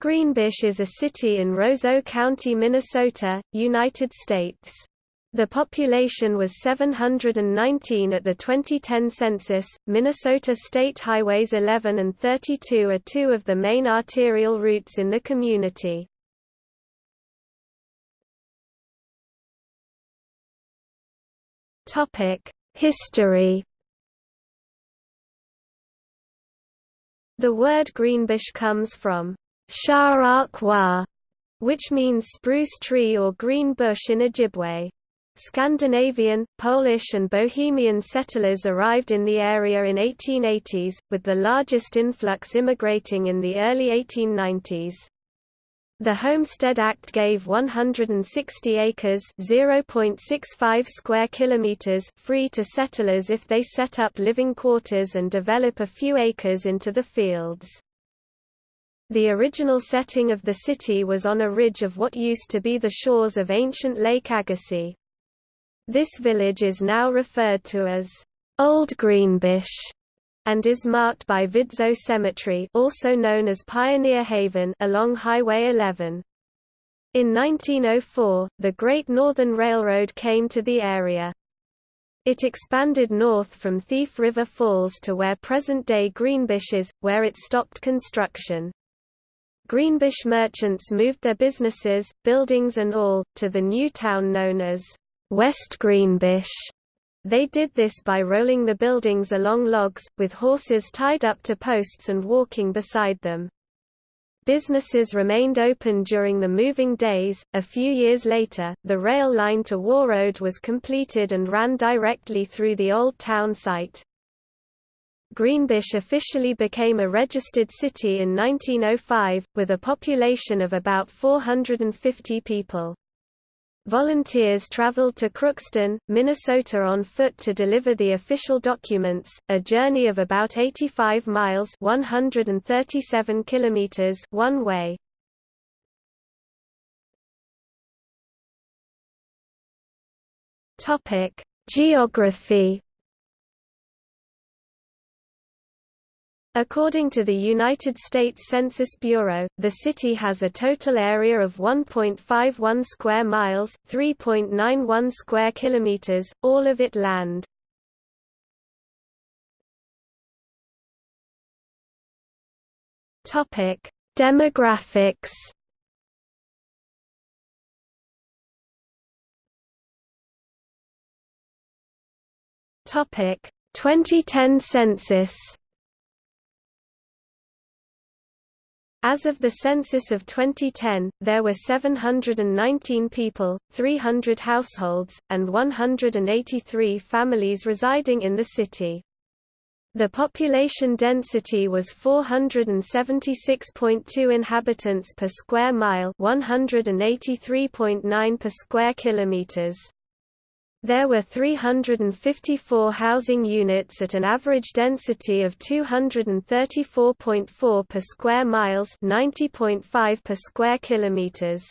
Greenbush is a city in Roseau County, Minnesota, United States. The population was 719 at the 2010 census. Minnesota State Highways 11 and 32 are two of the main arterial routes in the community. Topic: History The word Greenbush comes from Shah which means spruce tree or green bush in Ojibwe. Scandinavian, Polish and Bohemian settlers arrived in the area in 1880s, with the largest influx immigrating in the early 1890s. The Homestead Act gave 160 acres (0.65 square kilometers) free to settlers if they set up living quarters and develop a few acres into the fields. The original setting of the city was on a ridge of what used to be the shores of ancient Lake Agassiz. This village is now referred to as Old Greenbush and is marked by Vidzow Cemetery also known as Pioneer Haven along Highway 11. In 1904, the Great Northern Railroad came to the area. It expanded north from Thief River Falls to where present-day Greenbush is, where it stopped construction. Greenbush merchants moved their businesses, buildings and all, to the new town known as West Greenbush. They did this by rolling the buildings along logs, with horses tied up to posts and walking beside them. Businesses remained open during the moving days. A few years later, the rail line to Warroad was completed and ran directly through the old town site. Greenbush officially became a registered city in 1905, with a population of about 450 people. Volunteers traveled to Crookston, Minnesota on foot to deliver the official documents, a journey of about 85 miles 137 kilometers one way. Geography According to the United States Census Bureau, the city has a total area of 1.51 square miles, 3.91 square kilometers, all of it land. Topic: Demographics. Topic: 2010 census. As of the census of 2010, there were 719 people, 300 households, and 183 families residing in the city. The population density was 476.2 inhabitants per square mile, 183.9 per square kilometers. There were 354 housing units at an average density of 234.4 per square miles 90.5 per square kilometers.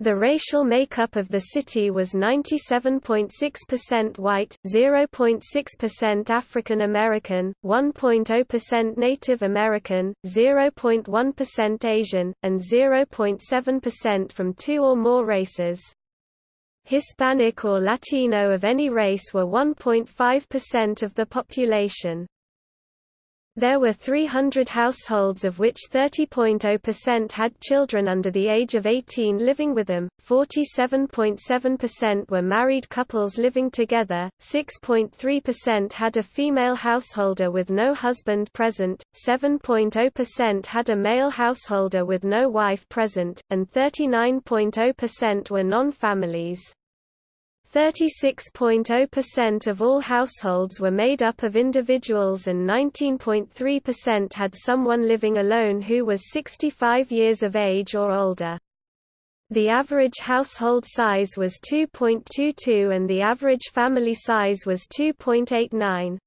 The racial makeup of the city was 97.6% white, 0.6% African American, 1.0% Native American, 0.1% Asian, and 0.7% from two or more races. Hispanic or Latino of any race were 1.5% of the population. There were 300 households of which 30.0% had children under the age of 18 living with them, 47.7% were married couples living together, 6.3% had a female householder with no husband present, 7.0% had a male householder with no wife present, and 39.0% were non-families. 36.0% of all households were made up of individuals and 19.3% had someone living alone who was 65 years of age or older. The average household size was 2.22 and the average family size was 2.89.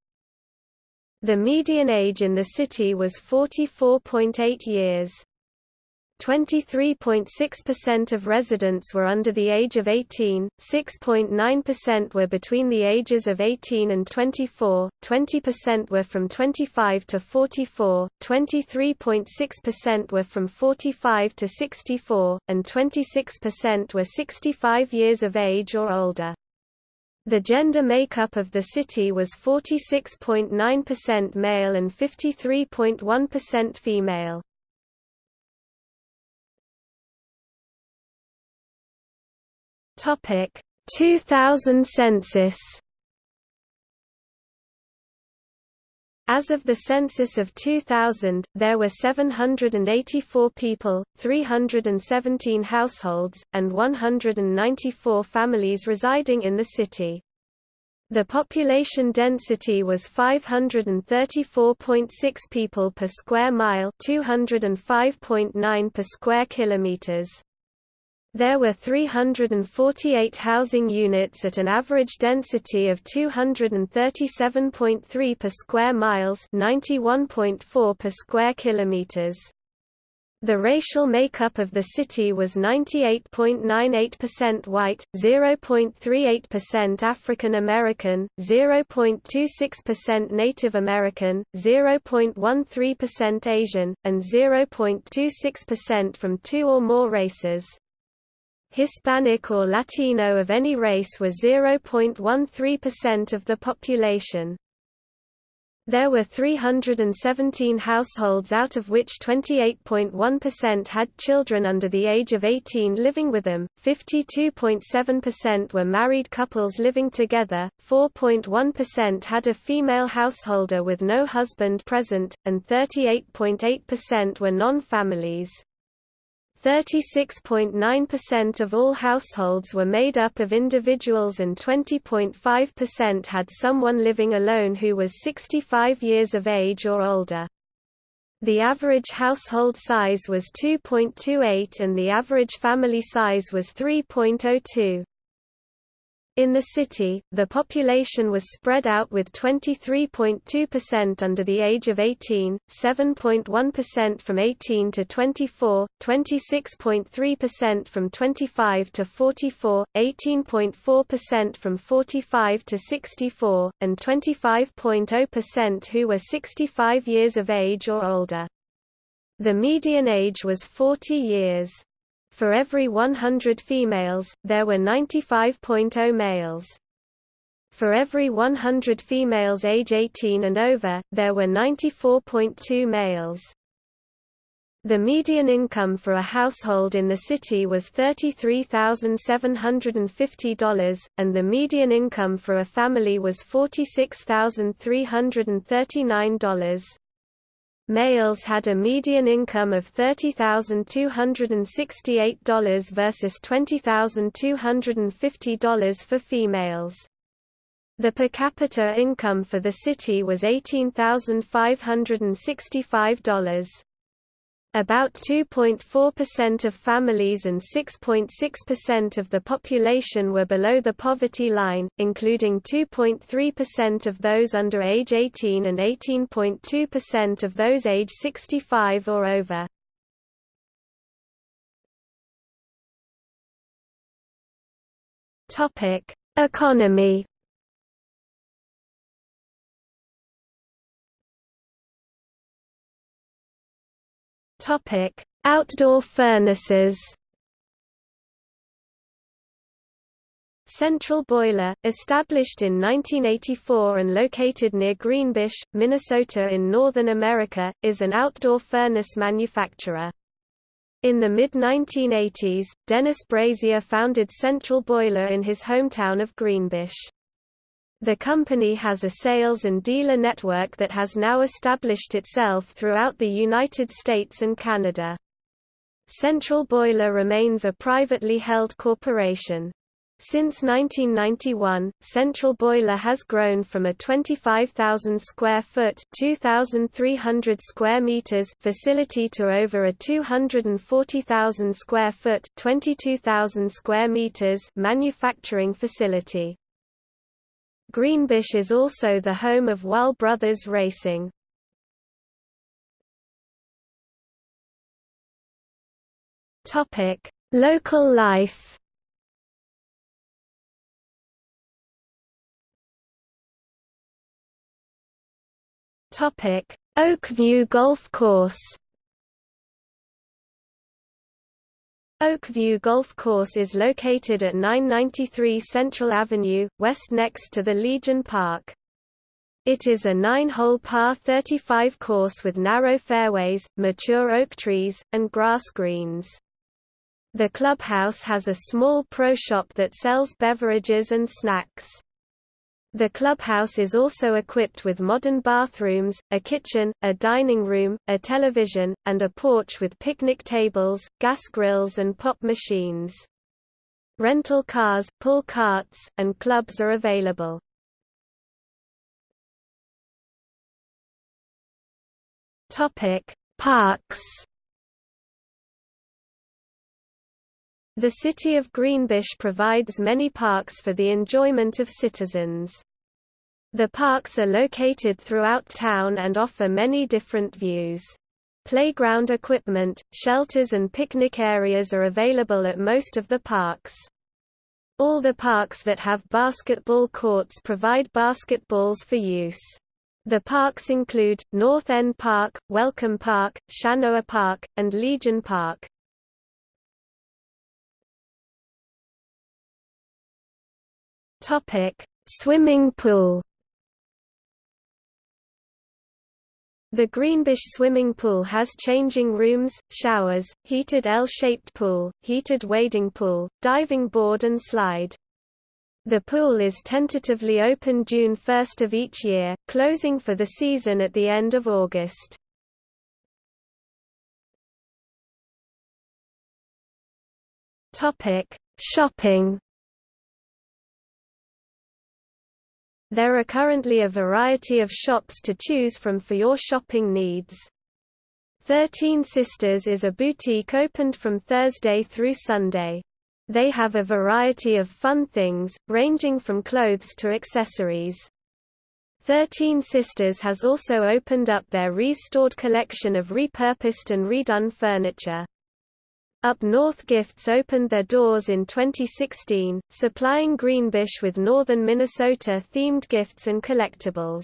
The median age in the city was 44.8 years. 23.6% of residents were under the age of 18, 6.9% were between the ages of 18 and 24, 20% were from 25 to 44, 23.6% were from 45 to 64, and 26% were 65 years of age or older. The gender makeup of the city was 46.9% male and 53.1% female. Topic 2000 census As of the census of 2000, there were 784 people, 317 households, and 194 families residing in the city. The population density was 534.6 people per square mile, 205.9 per square kilometers. There were 348 housing units at an average density of 237.3 per square miles 91.4 per square kilometers. The racial makeup of the city was 98.98% white, 0.38% African American, 0.26% Native American, 0.13% Asian, and 0.26% from two or more races. Hispanic or Latino of any race were 0.13% of the population. There were 317 households out of which 28.1% had children under the age of 18 living with them, 52.7% were married couples living together, 4.1% had a female householder with no husband present, and 38.8% were non-families. 36.9% of all households were made up of individuals and 20.5% had someone living alone who was 65 years of age or older. The average household size was 2.28 and the average family size was 3.02. In the city, the population was spread out with 23.2% under the age of 18, 7.1% from 18 to 24, 26.3% from 25 to 44, 18.4% from 45 to 64, and 25.0% who were 65 years of age or older. The median age was 40 years. For every 100 females, there were 95.0 males. For every 100 females age 18 and over, there were 94.2 males. The median income for a household in the city was $33,750, and the median income for a family was $46,339. Males had a median income of $30,268 versus $20,250 for females. The per capita income for the city was $18,565. About 2.4% of families and 6.6% of the population were below the poverty line, including 2.3% of those under age 18 and 18.2% of those age 65 or over. Economy Topic: Outdoor furnaces. Central Boiler, established in 1984 and located near Greenbush, Minnesota in Northern America, is an outdoor furnace manufacturer. In the mid-1980s, Dennis Brazier founded Central Boiler in his hometown of Greenbush. The company has a sales and dealer network that has now established itself throughout the United States and Canada. Central Boiler remains a privately held corporation. Since 1991, Central Boiler has grown from a 25,000 square foot (2,300 square meters) facility to over a 240,000 square foot (22,000 square meters) manufacturing facility. Greenbush is also the home of Wahl Brothers Racing. Topic: Local life. Topic: Oakview Golf Course. Oakview Golf Course is located at 993 Central Avenue, west next to the Legion Park. It is a nine-hole par 35 course with narrow fairways, mature oak trees, and grass greens. The clubhouse has a small pro shop that sells beverages and snacks. The clubhouse is also equipped with modern bathrooms, a kitchen, a dining room, a television, and a porch with picnic tables, gas grills and pop machines. Rental cars, pull carts, and clubs are available. Topic: Parks The city of Greenbush provides many parks for the enjoyment of citizens. The parks are located throughout town and offer many different views. Playground equipment, shelters and picnic areas are available at most of the parks. All the parks that have basketball courts provide basketballs for use. The parks include, North End Park, Welcome Park, Shanoa Park, and Legion Park. Topic: Swimming pool. The Greenbush swimming pool has changing rooms, showers, heated L-shaped pool, heated wading pool, diving board and slide. The pool is tentatively open June 1 of each year, closing for the season at the end of August. Shopping There are currently a variety of shops to choose from for your shopping needs. Thirteen Sisters is a boutique opened from Thursday through Sunday. They have a variety of fun things, ranging from clothes to accessories. Thirteen Sisters has also opened up their restored collection of repurposed and redone furniture. Up North Gifts opened their doors in 2016, supplying Greenbush with northern Minnesota-themed gifts and collectibles.